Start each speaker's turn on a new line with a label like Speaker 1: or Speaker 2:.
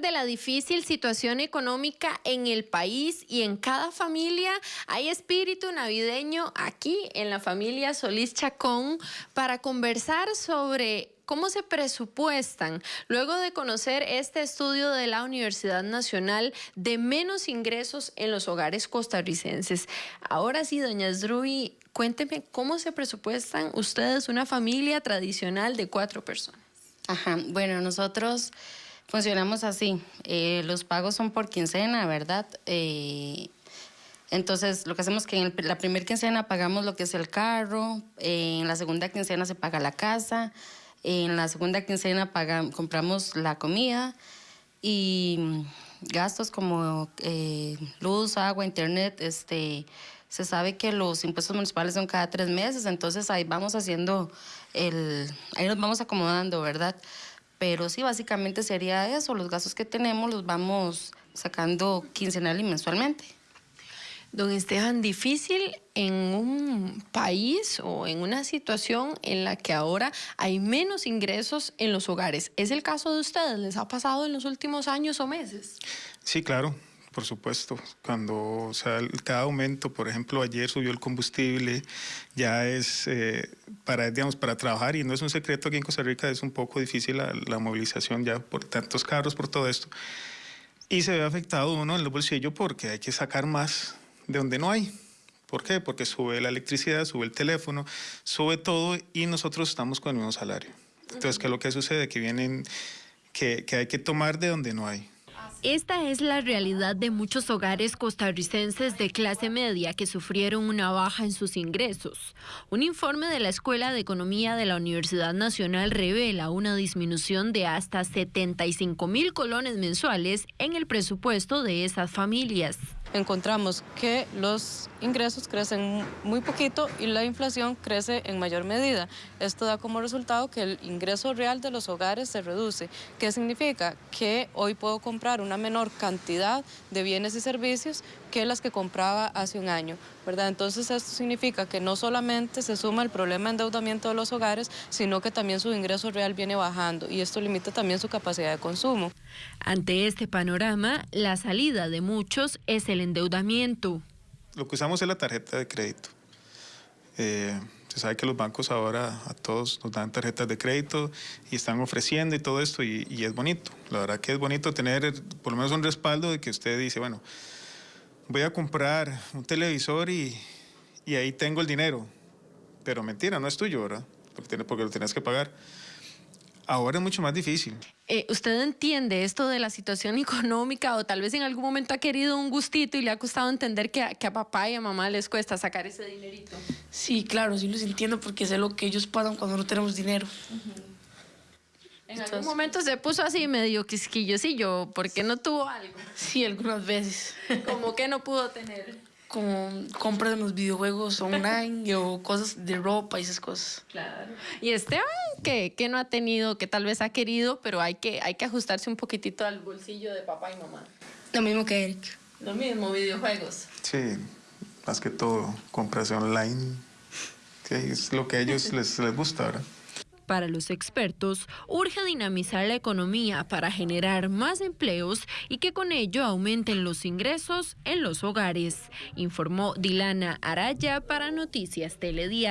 Speaker 1: de la difícil situación económica en el país y en cada familia, hay espíritu navideño aquí en la familia Solís Chacón para conversar sobre cómo se presupuestan luego de conocer este estudio de la Universidad Nacional de menos ingresos en los hogares costarricenses. Ahora sí, doña Sruy, cuénteme cómo se presupuestan ustedes una familia tradicional de cuatro personas.
Speaker 2: Ajá, bueno, nosotros Funcionamos así. Eh, los pagos son por quincena, ¿verdad? Eh, entonces, lo que hacemos es que en la primera quincena pagamos lo que es el carro, en la segunda quincena se paga la casa, en la segunda quincena paga, compramos la comida y gastos como eh, luz, agua, internet, este, se sabe que los impuestos municipales son cada tres meses, entonces ahí vamos haciendo el, ahí nos vamos acomodando, ¿verdad? Pero sí, básicamente sería eso, los gastos que tenemos los vamos sacando quincenal y mensualmente.
Speaker 1: Don Esteban, difícil en un país o en una situación en la que ahora hay menos ingresos en los hogares. ¿Es el caso de ustedes? ¿Les ha pasado en los últimos años o meses?
Speaker 3: Sí, claro por supuesto. Cuando, o sea, cada aumento, por ejemplo, ayer subió el combustible, ya es eh, para, digamos, para trabajar, y no es un secreto aquí en Costa Rica, es un poco difícil la, movilización ya por tantos carros, por todo esto. Y se ve afectado uno en el bolsillo porque hay que sacar más de donde no hay. ¿Por qué? Porque sube la electricidad, sube el teléfono, sube todo y nosotros estamos con el mismo salario. Entonces, ¿qué es lo que sucede? Que vienen, que, que hay que tomar de donde no hay.
Speaker 1: Esta es la realidad de muchos hogares costarricenses de clase media que sufrieron una baja en sus ingresos. Un informe de la Escuela de Economía de la Universidad Nacional revela una disminución de hasta 75 mil colones mensuales en el presupuesto de esas familias
Speaker 4: encontramos que los ingresos crecen muy poquito y la inflación crece en mayor medida. Esto da como resultado que el ingreso real de los hogares se reduce. ¿Qué significa? Que hoy puedo comprar una menor cantidad de bienes y servicios que las que compraba hace un año, ¿verdad? Entonces esto significa que no solamente se suma el problema de endeudamiento de los hogares, sino que también su ingreso real viene bajando y esto limita también su capacidad de consumo.
Speaker 1: Ante este panorama, la salida de muchos es el endeudamiento.
Speaker 3: Lo que usamos es la tarjeta de crédito. Eh, se sabe que los bancos ahora a todos nos dan tarjetas de crédito y están ofreciendo y todo esto y, es bonito. La verdad que es bonito tener por lo menos un respaldo de que usted dice, bueno, voy a comprar un televisor y, ahí tengo el dinero. Pero mentira, no es tuyo, ¿verdad? Porque, porque lo tienes que pagar. Ahora es mucho más difícil.
Speaker 1: Eh, ¿Usted entiende esto de la situación económica o tal vez en algún momento ha querido un gustito y le ha costado entender que a, que a papá y a mamá les cuesta sacar ese dinerito?
Speaker 5: Sí, claro, sí los entiendo porque sé lo que ellos pagan cuando no tenemos dinero.
Speaker 1: En algún momento se puso así medio quisquillosillo, ¿por qué no tuvo algo?
Speaker 5: Sí, algunas veces.
Speaker 1: ¿Cómo que no pudo tener?
Speaker 5: Como compras en los videojuegos online o cosas de ropa y esas cosas.
Speaker 1: Claro. Y Esteban, que, que no ha tenido, que tal vez ha querido, pero hay que, hay que ajustarse un poquitito al bolsillo de papá y mamá.
Speaker 5: Lo mismo que Eric.
Speaker 1: Lo mismo, videojuegos.
Speaker 3: Sí, más que todo, compras online, que es lo que a ellos les, les gusta, ¿verdad?
Speaker 1: Para los expertos, urge dinamizar la economía para generar más empleos y que con ello aumenten los ingresos en los hogares, informó Dilana Araya para Noticias Telediario.